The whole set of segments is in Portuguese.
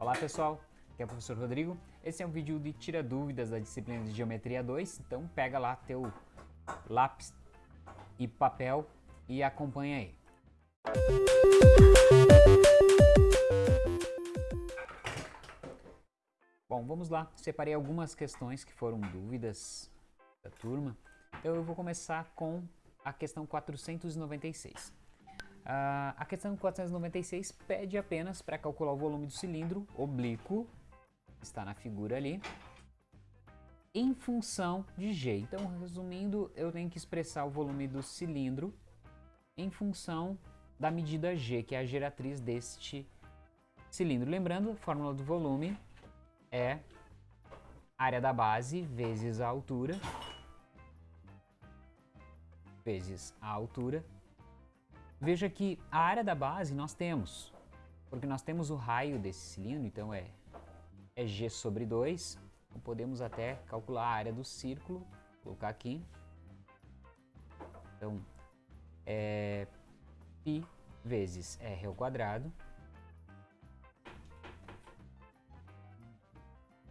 Olá pessoal, aqui é o professor Rodrigo. Esse é um vídeo de tira dúvidas da disciplina de Geometria 2, então pega lá teu lápis e papel e acompanha aí. Bom, vamos lá. Separei algumas questões que foram dúvidas da turma. Então eu vou começar com a questão 496. Uh, a questão 496 pede apenas para calcular o volume do cilindro oblíquo, está na figura ali, em função de g. Então, resumindo, eu tenho que expressar o volume do cilindro em função da medida g, que é a geratriz deste cilindro. Lembrando, a fórmula do volume é área da base vezes a altura, vezes a altura. Veja que a área da base nós temos, porque nós temos o raio desse cilindro, então é, é g sobre 2. Então podemos até calcular a área do círculo, colocar aqui. Então, é π vezes r ao quadrado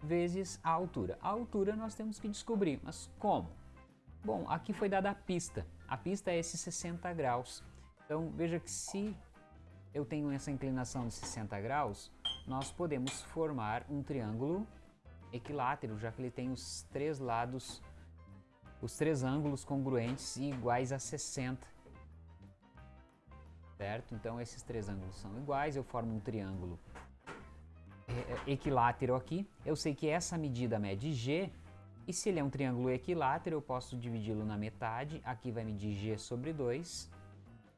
vezes a altura. A altura nós temos que descobrir, mas como? Bom, aqui foi dada a pista. A pista é esses 60 graus. Então veja que se eu tenho essa inclinação de 60 graus, nós podemos formar um triângulo equilátero, já que ele tem os três lados, os três ângulos congruentes e iguais a 60. Certo? Então esses três ângulos são iguais, eu formo um triângulo é, é, equilátero aqui. Eu sei que essa medida mede g, e se ele é um triângulo equilátero, eu posso dividi-lo na metade. Aqui vai medir g sobre 2.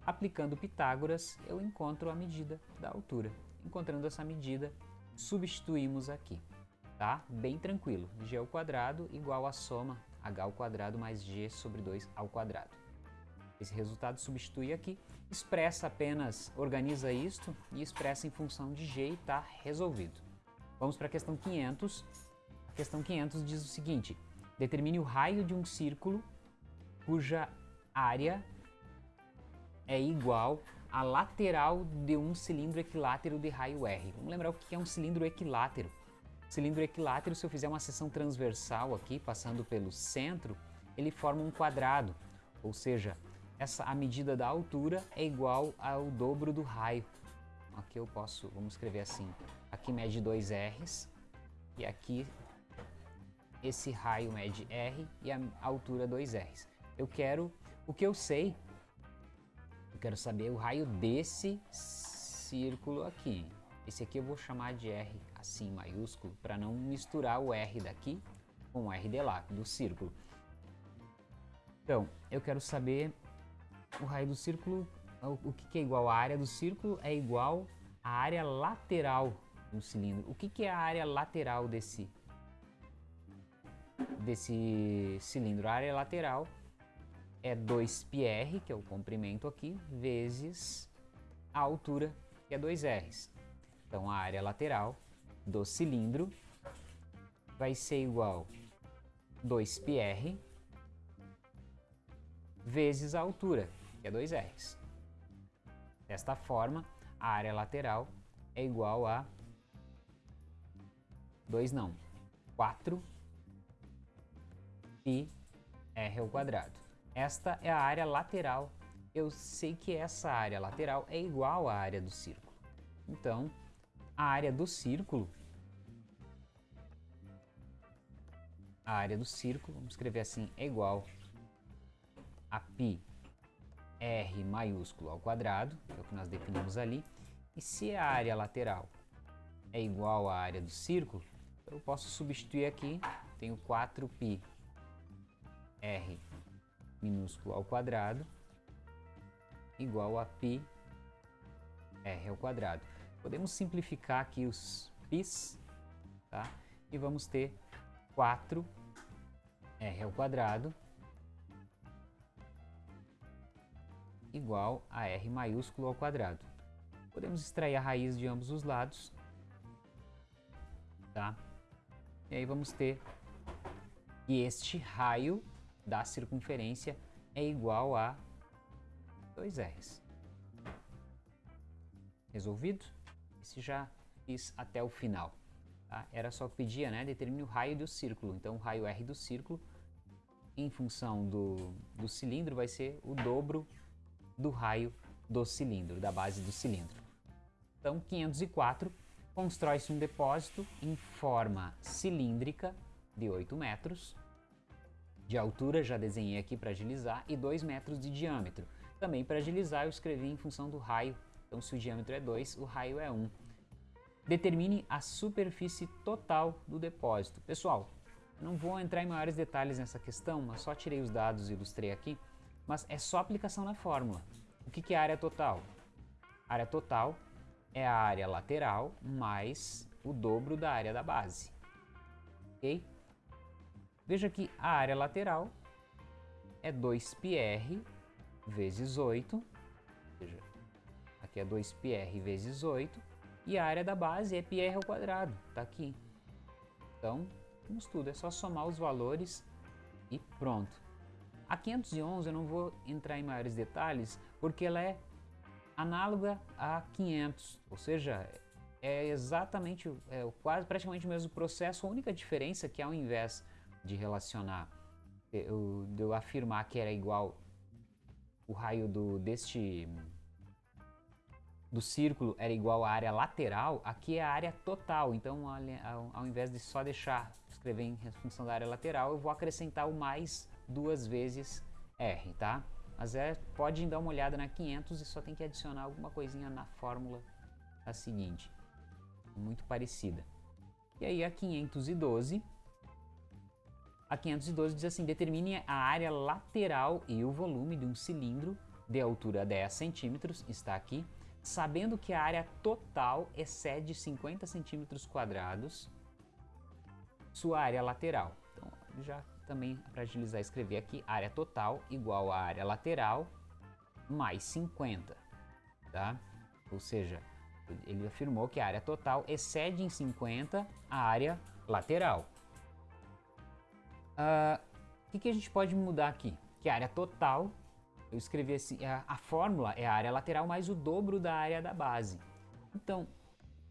Aplicando Pitágoras, eu encontro a medida da altura. Encontrando essa medida, substituímos aqui, tá? Bem tranquilo. g ao quadrado igual a soma h ao quadrado mais g sobre 2 ao quadrado. Esse resultado substitui aqui, expressa apenas, organiza isto e expressa em função de g e está resolvido. Vamos para a questão 500 a questão 500 diz o seguinte, determine o raio de um círculo cuja área é igual à lateral de um cilindro equilátero de raio R. Vamos lembrar o que é um cilindro equilátero. Cilindro equilátero, se eu fizer uma seção transversal aqui, passando pelo centro, ele forma um quadrado, ou seja, essa, a medida da altura é igual ao dobro do raio. Aqui eu posso, vamos escrever assim, aqui mede 2 R's e aqui esse raio mede R e a altura 2Rs. Eu quero, o que eu sei, quero saber o raio desse círculo aqui. Esse aqui eu vou chamar de R assim, maiúsculo, para não misturar o R daqui com o R de lá, do círculo. Então, eu quero saber o raio do círculo, o que é igual? A área do círculo é igual à área lateral do cilindro. O que é a área lateral desse desse cilindro. A área lateral é 2πr, que é o comprimento aqui, vezes a altura, que é 2r. Então, a área lateral do cilindro vai ser igual 2πr vezes a altura, que é 2r. Desta forma, a área lateral é igual a 2 não, 4 π r ao quadrado. Esta é a área lateral. Eu sei que essa área lateral é igual à área do círculo. Então, a área do círculo, a área do círculo, vamos escrever assim, é igual a π r maiúsculo ao quadrado, que é o que nós definimos ali. E se a área lateral é igual à área do círculo, eu posso substituir aqui, tenho 4π r minúsculo ao quadrado igual a π r ao quadrado. Podemos simplificar aqui os π's, tá? E vamos ter 4 r ao quadrado igual a r maiúsculo ao quadrado. Podemos extrair a raiz de ambos os lados, tá? E aí vamos ter que este raio da circunferência é igual a 2Rs. Resolvido? Esse já fiz até o final. Tá? Era só que pedia, né? Determine o raio do círculo. Então, o raio R do círculo, em função do, do cilindro, vai ser o dobro do raio do cilindro, da base do cilindro. Então, 504, constrói-se um depósito em forma cilíndrica de 8 metros, de altura, já desenhei aqui para agilizar, e 2 metros de diâmetro. Também para agilizar eu escrevi em função do raio, então se o diâmetro é 2, o raio é 1. Determine a superfície total do depósito. Pessoal, não vou entrar em maiores detalhes nessa questão, mas só tirei os dados e ilustrei aqui, mas é só aplicação na fórmula. O que, que é área total? área total é a área lateral mais o dobro da área da base. Ok? Veja que a área lateral é 2πr vezes 8, ou seja, aqui é 2πr vezes 8, e a área da base é πr ao quadrado, está aqui. Então, vamos tudo, é só somar os valores e pronto. A 511 eu não vou entrar em maiores detalhes, porque ela é análoga a 500, ou seja, é exatamente, é quase praticamente o mesmo processo, a única diferença é que ao invés de relacionar, eu, de eu afirmar que era igual o raio do, deste do círculo era igual à área lateral, aqui é a área total. Então, ao, ao invés de só deixar escrever em função da área lateral, eu vou acrescentar o mais duas vezes R, tá? Mas é, pode dar uma olhada na 500 e só tem que adicionar alguma coisinha na fórmula a seguinte. Muito parecida. E aí a 512 a 512 diz assim, determine a área lateral e o volume de um cilindro de altura 10 centímetros, está aqui, sabendo que a área total excede 50 centímetros quadrados, sua área lateral. Então, já também para agilizar escrever aqui, área total igual a área lateral mais 50, tá? Ou seja, ele afirmou que a área total excede em 50 a área lateral. O ah, que, que a gente pode mudar aqui? Que a área total, eu escrevi assim, a, a fórmula é a área lateral mais o dobro da área da base. Então,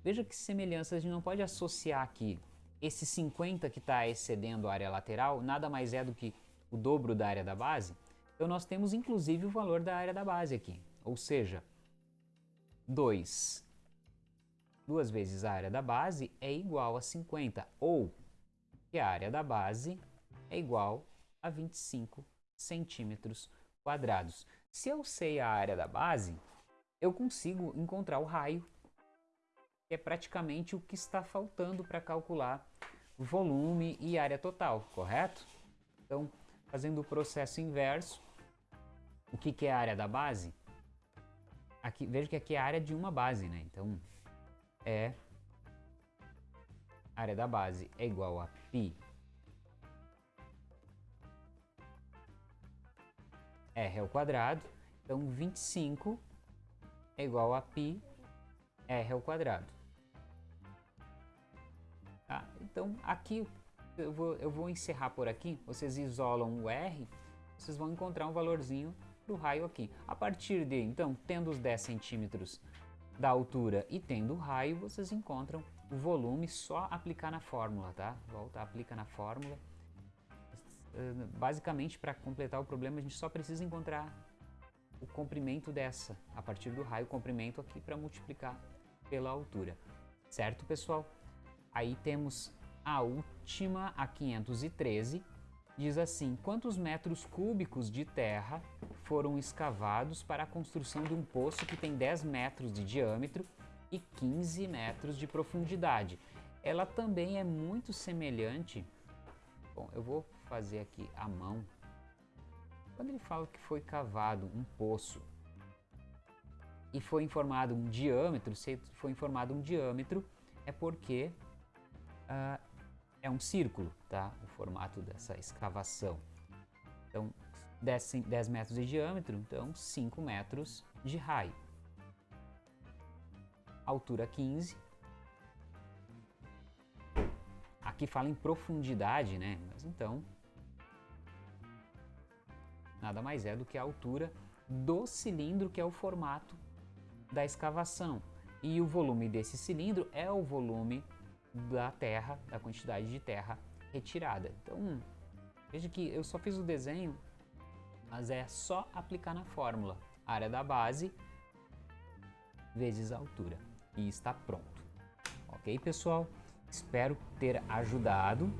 veja que semelhança, a gente não pode associar aqui esse 50 que está excedendo a área lateral, nada mais é do que o dobro da área da base. Então nós temos inclusive o valor da área da base aqui, ou seja, 2 duas vezes a área da base é igual a 50, ou que a área da base é igual a 25 centímetros quadrados. Se eu sei a área da base, eu consigo encontrar o raio, que é praticamente o que está faltando para calcular volume e área total, correto? Então, fazendo o processo inverso, o que, que é a área da base? Aqui, veja que aqui é a área de uma base, né? Então, é área da base é igual a π r ao quadrado. Então 25 é igual a π r ao quadrado. Tá? Então aqui eu vou, eu vou encerrar por aqui. Vocês isolam o r, vocês vão encontrar um valorzinho do raio aqui. A partir de, então, tendo os 10 centímetros da altura e tendo o raio, vocês encontram o volume, só aplicar na fórmula, tá? Volta, aplica na fórmula basicamente, para completar o problema, a gente só precisa encontrar o comprimento dessa, a partir do raio comprimento aqui para multiplicar pela altura. Certo, pessoal? Aí temos a última, a 513, diz assim, quantos metros cúbicos de terra foram escavados para a construção de um poço que tem 10 metros de diâmetro e 15 metros de profundidade? Ela também é muito semelhante, bom, eu vou fazer aqui a mão. Quando ele fala que foi cavado um poço e foi informado um diâmetro, se foi informado um diâmetro, é porque uh, é um círculo, tá? O formato dessa escavação. Então, 10, 10 metros de diâmetro, então 5 metros de raio. Altura 15. Aqui fala em profundidade, né? Mas então nada mais é do que a altura do cilindro, que é o formato da escavação. E o volume desse cilindro é o volume da terra, da quantidade de terra retirada. Então, veja que eu só fiz o desenho, mas é só aplicar na fórmula. Área da base vezes a altura. E está pronto. Ok, pessoal? Espero ter ajudado.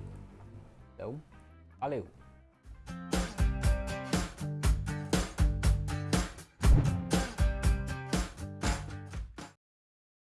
Então, valeu!